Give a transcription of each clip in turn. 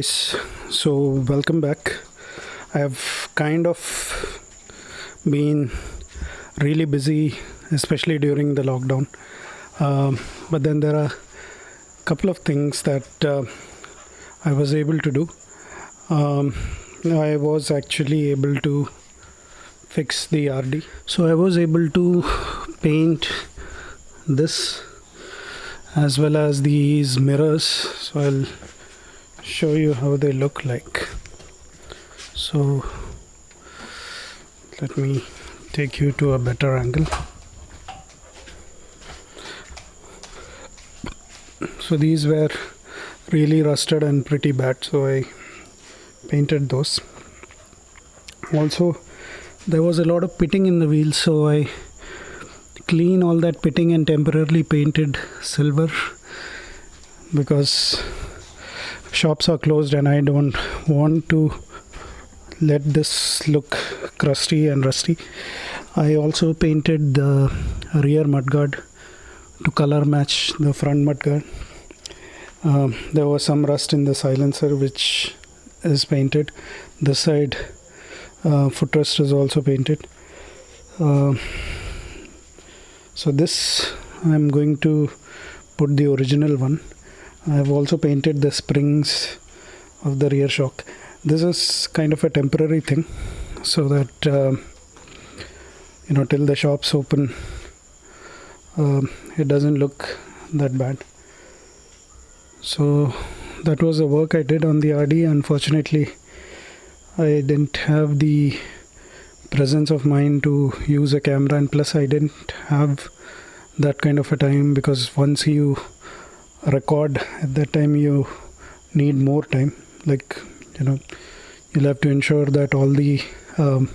guys. So welcome back. I have kind of been really busy especially during the lockdown. Um, but then there are a couple of things that uh, i was able to do. Um, i was actually able to fix the rd so i was able to paint this as well as these mirrors. So i'll show you how they look like. So let me take you to a better angle. So these were really rusted and pretty bad so i painted those. Also there was a lot of pitting in the wheels so i clean all that pitting and temporarily painted silver because shops are closed and I don't want to let this look crusty and rusty. I also painted the rear mudguard to color match the front mudguard. Um, there was some rust in the silencer which is painted. This side uh, footrest is also painted. Uh, so this I'm going to put the original one I have also painted the springs of the rear shock. This is kind of a temporary thing so that uh, you know till the shops open uh, it doesn't look that bad. So that was the work I did on the RD. Unfortunately, I didn't have the presence of mind to use a camera, and plus, I didn't have that kind of a time because once you record at that time you need more time. Like you know you'll have to ensure that all the um,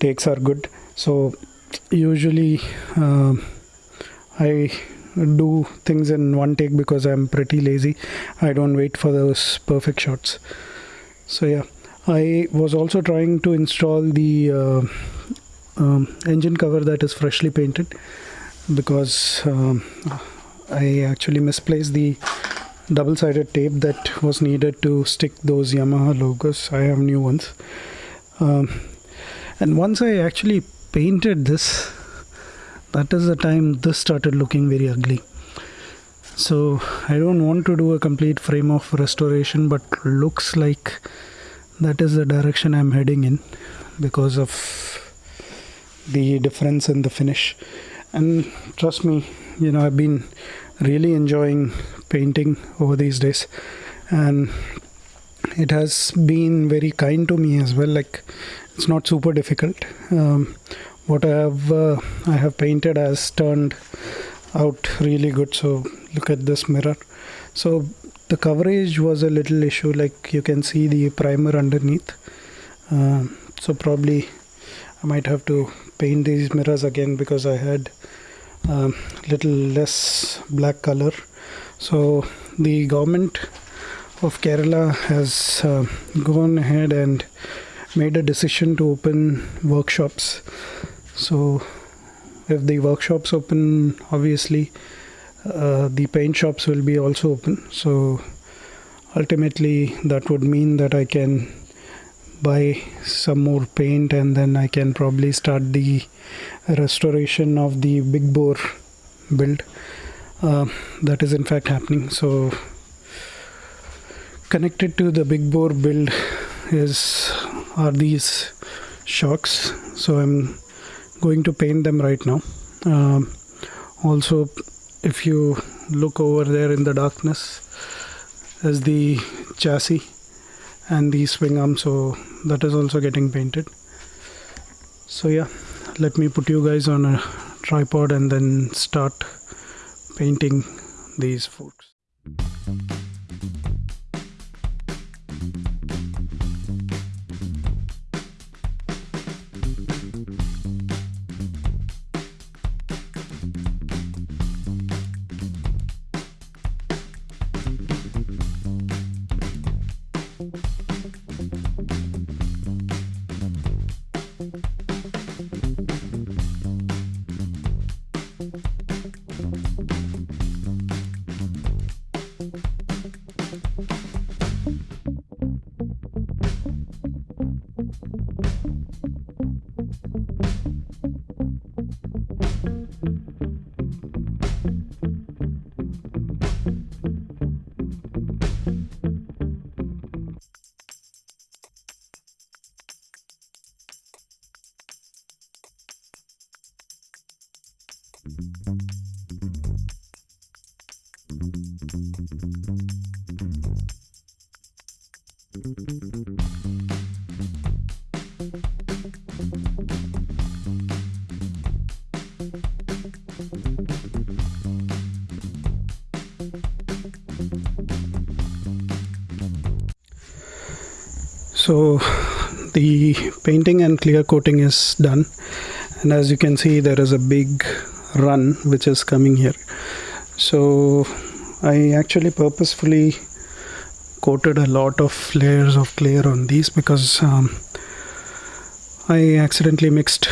takes are good. So usually uh, i do things in one take because i'm pretty lazy. I don't wait for those perfect shots. So yeah. I was also trying to install the uh, um, engine cover that is freshly painted because um, I actually misplaced the double-sided tape that was needed to stick those Yamaha logos. I have new ones. Um, and once I actually painted this, that is the time this started looking very ugly. So I don't want to do a complete frame of restoration, but looks like that is the direction I'm heading in because of the difference in the finish. And trust me, you know i've been really enjoying painting over these days. And it has been very kind to me as well like it's not super difficult. Um, what i have uh, i have painted has turned out really good. So look at this mirror. So the coverage was a little issue like you can see the primer underneath. Uh, so probably i might have to paint these mirrors again because i had uh, little less black color. So the government of Kerala has uh, gone ahead and made a decision to open workshops. So if the workshops open obviously uh, the paint shops will be also open. So ultimately that would mean that I can buy some more paint and then I can probably start the restoration of the big bore build. Uh, that is in fact happening. So connected to the big bore build is are these shocks. So I'm going to paint them right now. Um, also if you look over there in the darkness is the chassis and the swing arm. So that is also getting painted. So yeah let me put you guys on a tripod and then start painting these foods so the painting and clear coating is done. And as you can see there is a big run which is coming here. So I actually purposefully coated a lot of layers of clear on these because um, I accidentally mixed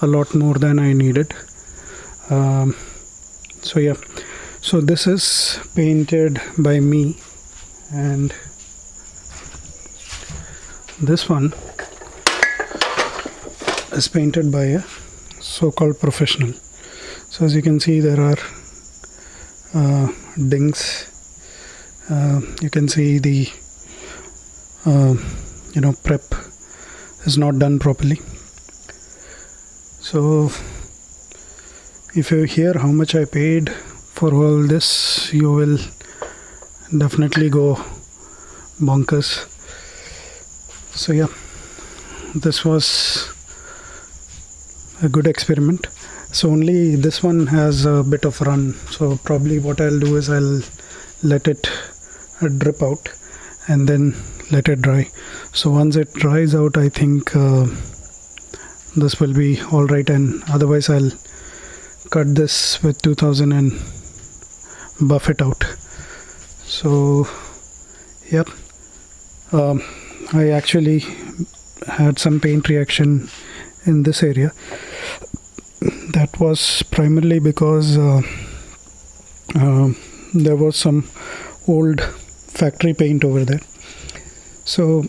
a lot more than I needed. Um, so yeah. So this is painted by me and this one is painted by a so-called professional. So as you can see there are uh, dings. Uh, you can see the uh, you know prep is not done properly. So if you hear how much I paid for all this you will definitely go bonkers. So yeah this was a good experiment so only this one has a bit of run. So probably what I'll do is I'll let it uh, drip out and then let it dry. So once it dries out I think uh, this will be alright and otherwise I'll cut this with 2000 and buff it out. So yep. Um, I actually had some paint reaction in this area that was primarily because uh, uh, there was some old factory paint over there. So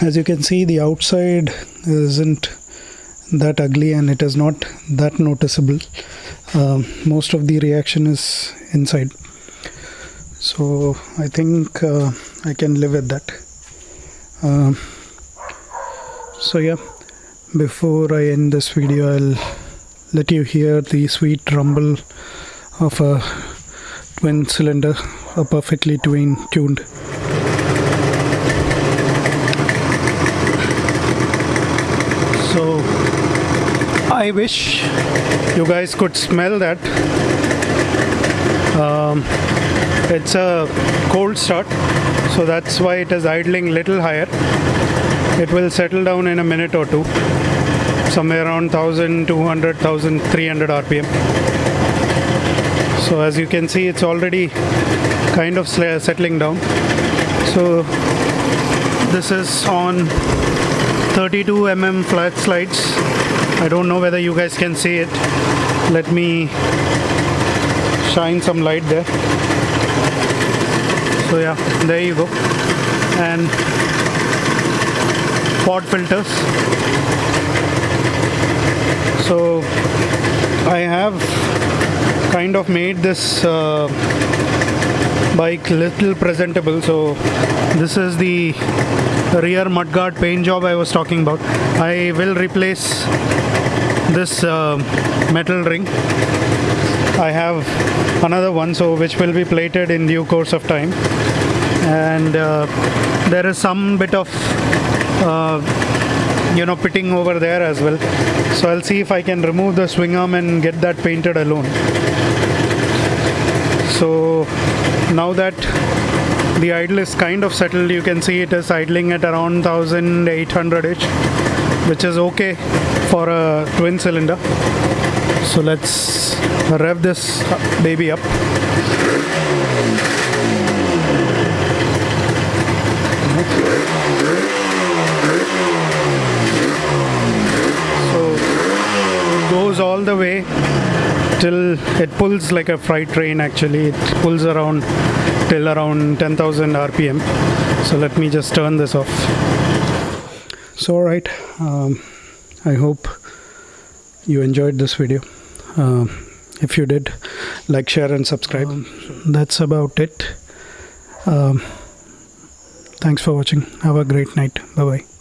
as you can see the outside isn't that ugly and it is not that noticeable. Uh, most of the reaction is inside. So I think uh, I can live with that. Uh, so yeah. Before I end this video I'll let you hear the sweet rumble of a twin cylinder a perfectly twin tuned so I wish you guys could smell that. Um, it's a cold start so that's why it is idling little higher. It will settle down in a minute or two somewhere around 1200 1300 rpm so as you can see it's already kind of settling down. So this is on 32 mm flat slides. I don't know whether you guys can see it. Let me shine some light there. So yeah there you go. And pod filters so I have kind of made this uh, bike little presentable. So this is the rear mudguard paint job I was talking about. I will replace this uh, metal ring. I have another one so which will be plated in due course of time. And uh, there is some bit of uh, you know pitting over there as well. So I'll see if I can remove the swing arm and get that painted alone. So now that the idle is kind of settled you can see it is idling at around 1800 ish which is okay for a twin cylinder. So let's rev this baby up all the way till it pulls like a freight train actually. It pulls around till around 10,000 rpm so let me just turn this off. So alright um, I hope you enjoyed this video. Uh, if you did like share and subscribe. Um, that's about it. Um, thanks for watching. Have a great night. Bye bye